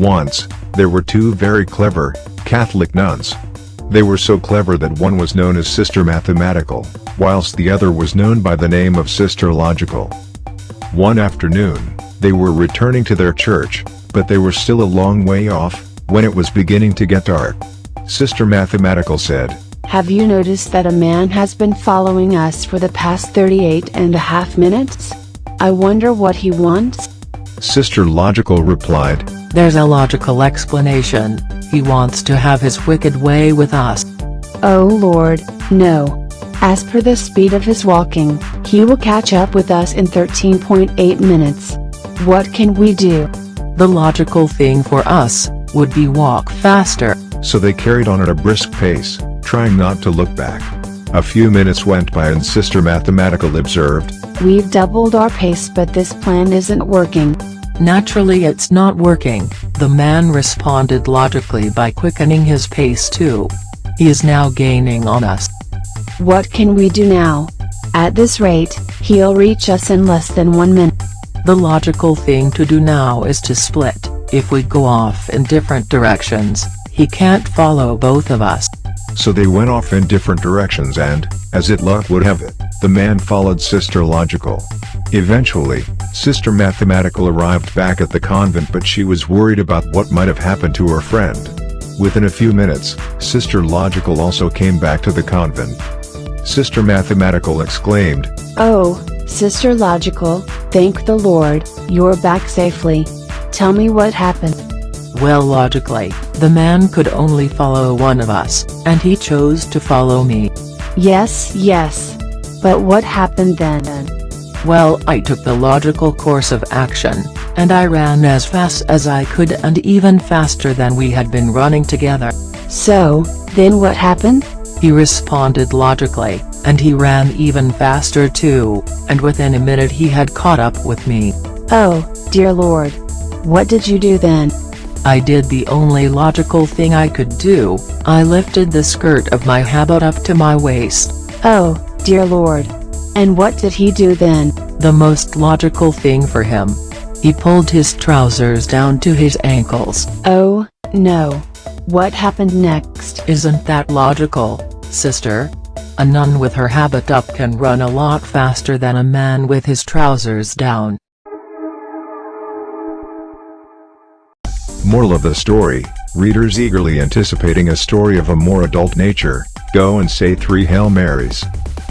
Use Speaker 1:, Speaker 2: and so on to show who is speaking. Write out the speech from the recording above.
Speaker 1: Once, there were two very clever, Catholic nuns. They were so clever that one was known as Sister Mathematical, whilst the other was known by the name of Sister Logical. One afternoon, they were returning to their church, but they were still a long way off, when it was beginning to get dark. Sister Mathematical said,
Speaker 2: Have you noticed that a man has been following us for the past 38 and a half minutes? I wonder what he wants?
Speaker 1: Sister Logical replied,
Speaker 3: There's a logical explanation, he wants to have his wicked way with us.
Speaker 2: Oh Lord, no. As per the speed of his walking, he will catch up with us in 13.8 minutes. What can we do?
Speaker 3: The logical thing for us, would be walk faster.
Speaker 1: So they carried on at a brisk pace, trying not to look back. A few minutes went by and Sister Mathematical observed,
Speaker 2: We've doubled our pace but this plan isn't working.
Speaker 3: Naturally it's not working, the man responded logically by quickening his pace too. He is now gaining on us.
Speaker 2: What can we do now? At this rate, he'll reach us in less than one minute.
Speaker 3: The logical thing to do now is to split, if we go off in different directions, he can't follow both of us.
Speaker 1: So they went off in different directions and, as it luck would have it, the man followed Sister Logical. Eventually, Sister Mathematical arrived back at the convent but she was worried about what might have happened to her friend. Within a few minutes, Sister Logical also came back to the convent. Sister Mathematical exclaimed,
Speaker 2: Oh, Sister Logical, thank the Lord, you're back safely. Tell me what happened.
Speaker 3: Well logically, the man could only follow one of us, and he chose to follow me.
Speaker 2: Yes, yes. But what happened then?
Speaker 3: Well I took the logical course of action, and I ran as fast as I could and even faster than we had been running together.
Speaker 2: So, then what happened?
Speaker 3: He responded logically, and he ran even faster too, and within a minute he had caught up with me.
Speaker 2: Oh, dear lord. What did you do then?
Speaker 3: I did the only logical thing I could do, I lifted the skirt of my habit up to my waist.
Speaker 2: Oh, dear lord. And what did he do then?
Speaker 3: The most logical thing for him. He pulled his trousers down to his ankles.
Speaker 2: Oh, no. What happened next?
Speaker 3: Isn't that logical, sister? A nun with her habit up can run a lot faster than a man with his trousers down.
Speaker 1: Moral of the story, readers eagerly anticipating a story of a more adult nature, go and say three Hail Marys.